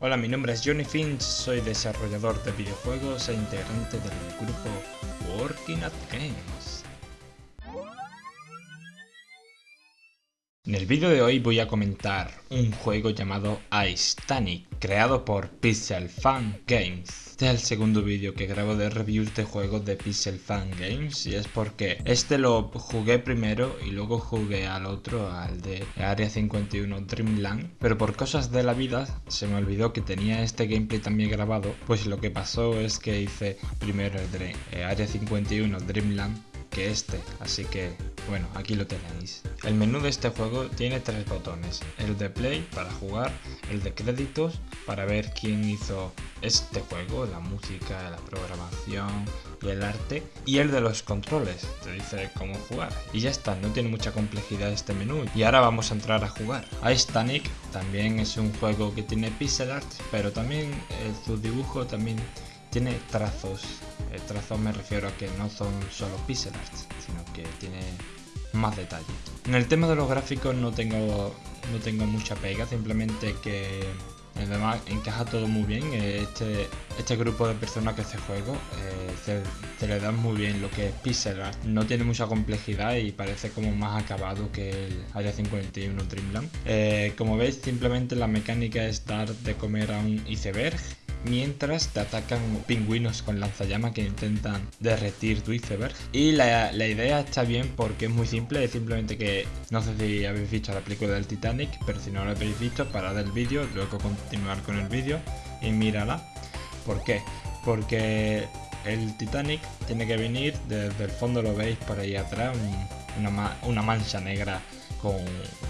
Hola, mi nombre es Johnny Finch, soy desarrollador de videojuegos e integrante del grupo Working at Games. En el vídeo de hoy voy a comentar un juego llamado Ice Tanic, creado por Pixel Fan Games. Este es el segundo vídeo que grabo de reviews de juegos de Pixel Fan Games y es porque este lo jugué primero y luego jugué al otro, al de Area 51 Dreamland, pero por cosas de la vida se me olvidó que tenía este gameplay también grabado, pues lo que pasó es que hice primero el de Area 51 Dreamland este, así que bueno, aquí lo tenéis. El menú de este juego tiene tres botones, el de play para jugar, el de créditos para ver quién hizo este juego, la música, la programación y el arte, y el de los controles, te dice cómo jugar. Y ya está, no tiene mucha complejidad este menú. Y ahora vamos a entrar a jugar. Ice Tanic también es un juego que tiene pixel art, pero también eh, su dibujo también tiene trazos. El trazo me refiero a que no son solo pixel art, sino que tiene más detalle. En el tema de los gráficos no tengo, no tengo mucha pega, simplemente que además encaja todo muy bien. Este, este grupo de personas que hace juego eh, se, le da muy bien lo que es pixel art. No tiene mucha complejidad y parece como más acabado que el Area 51 Dreamland. Eh, como veis, simplemente la mecánica es dar de comer a un iceberg mientras te atacan pingüinos con lanzallamas que intentan derretir tu iceberg. Y la, idea está bien porque es muy simple, es simplemente que no sé si habéis visto la película del Titanic, pero si no lo habéis visto, parad el vídeo, luego continuar con el vídeo y mírala. ¿Por qué? Porque el Titanic tiene que venir, desde el fondo lo veis por ahí atrás, una, mancha negra con,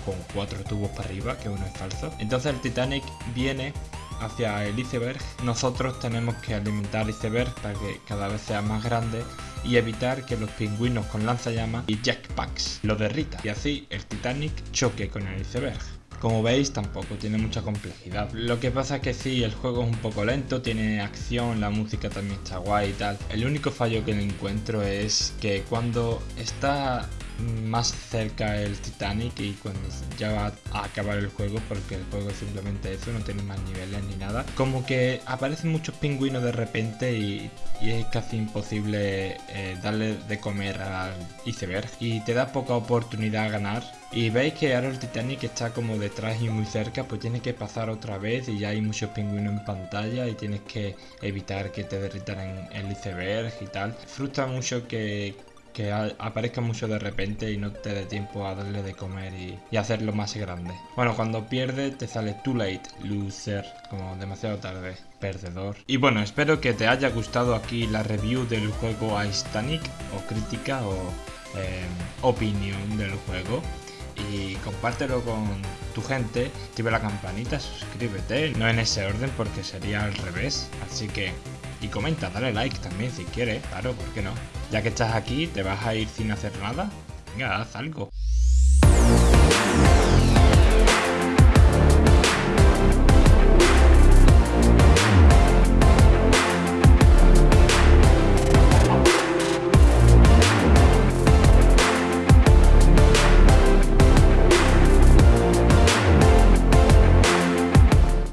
con, cuatro tubos para arriba, que uno es falso. Entonces el Titanic viene hacia el iceberg, nosotros tenemos que alimentar el iceberg para que cada vez sea más grande y evitar que los pingüinos con lanzallamas y jackpacks lo derritan y así el Titanic choque con el iceberg. Como veis tampoco tiene mucha complejidad. Lo que pasa es que sí, el juego es un poco lento, tiene acción, la música también está guay y tal. El único fallo que le encuentro es que cuando está más cerca el Titanic y cuando ya va a acabar el juego porque el juego es simplemente eso, no tiene más niveles ni nada. Como que aparecen muchos pingüinos de repente y, es casi imposible eh, darle de comer al iceberg y te da poca oportunidad a ganar. Y veis que ahora el Titanic está como detrás y muy cerca, pues tienes que pasar otra vez y ya hay muchos pingüinos en pantalla y tienes que evitar que te derritan el iceberg y tal. Frustra mucho que, que aparezca mucho de repente y no te dé tiempo a darle de comer y, hacerlo más grande. Bueno, cuando pierde te sale too late, loser, como demasiado tarde, perdedor. Y bueno, espero que te haya gustado aquí la review del juego Ice Tanic, o crítica, o em, opinión del juego y compártelo con tu gente, activa la campanita, suscríbete, no en ese orden porque sería al revés, así que y comenta, dale like también si quieres, claro, ¿por qué no? Ya que estás aquí, ¿te vas a ir sin hacer nada? Venga, haz algo.